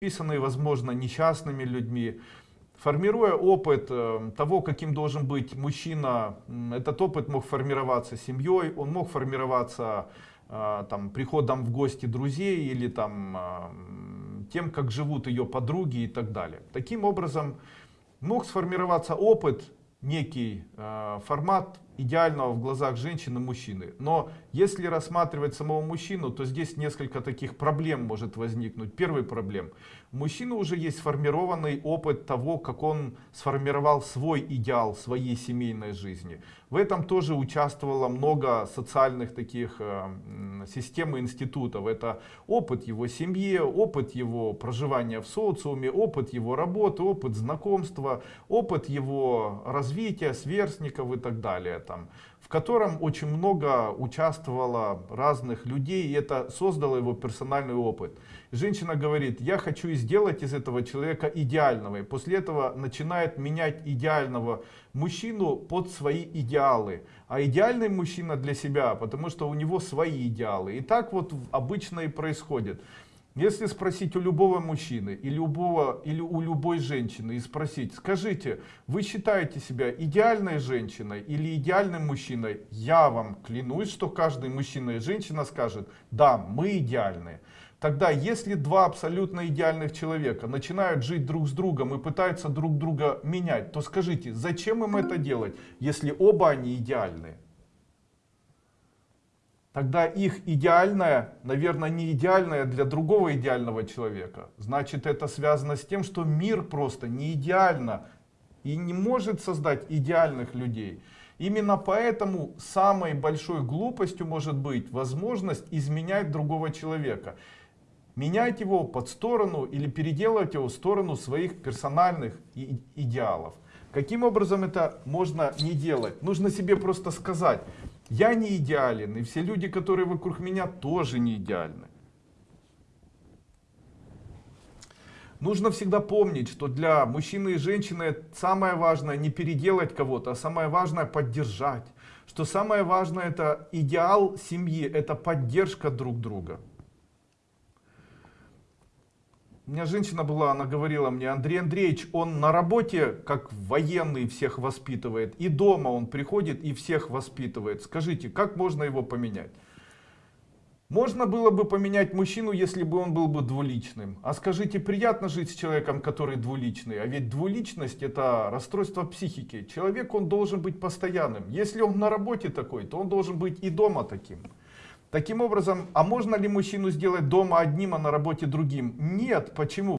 писанные, возможно, несчастными людьми. Формируя опыт э, того, каким должен быть мужчина, этот опыт мог формироваться семьей, он мог формироваться э, там, приходом в гости друзей или там, э, тем, как живут ее подруги и так далее. Таким образом, мог сформироваться опыт, некий формат идеального в глазах женщины мужчины. Но если рассматривать самого мужчину, то здесь несколько таких проблем может возникнуть. Первый проблем. У мужчины уже есть сформированный опыт того, как он сформировал свой идеал своей семейной жизни. В этом тоже участвовало много социальных таких э, систем и институтов. Это опыт его семьи, опыт его проживания в социуме, опыт его работы, опыт знакомства, опыт его развития, сверстников и так далее там, в котором очень много участвовало разных людей, и это создало его персональный опыт. Женщина говорит, я хочу сделать из этого человека идеального, и после этого начинает менять идеального мужчину под свои идеалы. А идеальный мужчина для себя, потому что у него свои идеалы. И так вот обычно и происходит. Если спросить у любого мужчины или, любого, или у любой женщины и спросить, скажите, вы считаете себя идеальной женщиной или идеальным мужчиной? Я вам клянусь, что каждый мужчина и женщина скажет, да, мы идеальны. Тогда, если два абсолютно идеальных человека начинают жить друг с другом и пытаются друг друга менять, то скажите, зачем им это делать, если оба они идеальны? Тогда их идеальное, наверное, не идеальное для другого идеального человека. Значит, это связано с тем, что мир просто не идеально и не может создать идеальных людей. Именно поэтому самой большой глупостью может быть возможность изменять другого человека. Менять его под сторону или переделывать его в сторону своих персональных идеалов. Каким образом это можно не делать? Нужно себе просто сказать, я не идеален, и все люди, которые вокруг меня, тоже не идеальны. Нужно всегда помнить, что для мужчины и женщины самое важное не переделать кого-то, а самое важное поддержать. Что самое важное это идеал семьи, это поддержка друг друга. У меня женщина была, она говорила мне, Андрей Андреевич, он на работе как военный всех воспитывает, и дома он приходит и всех воспитывает. Скажите, как можно его поменять? Можно было бы поменять мужчину, если бы он был бы двуличным. А скажите, приятно жить с человеком, который двуличный? А ведь двуличность это расстройство психики. Человек, он должен быть постоянным. Если он на работе такой, то он должен быть и дома таким. Таким образом, а можно ли мужчину сделать дома одним, а на работе другим? Нет. Почему?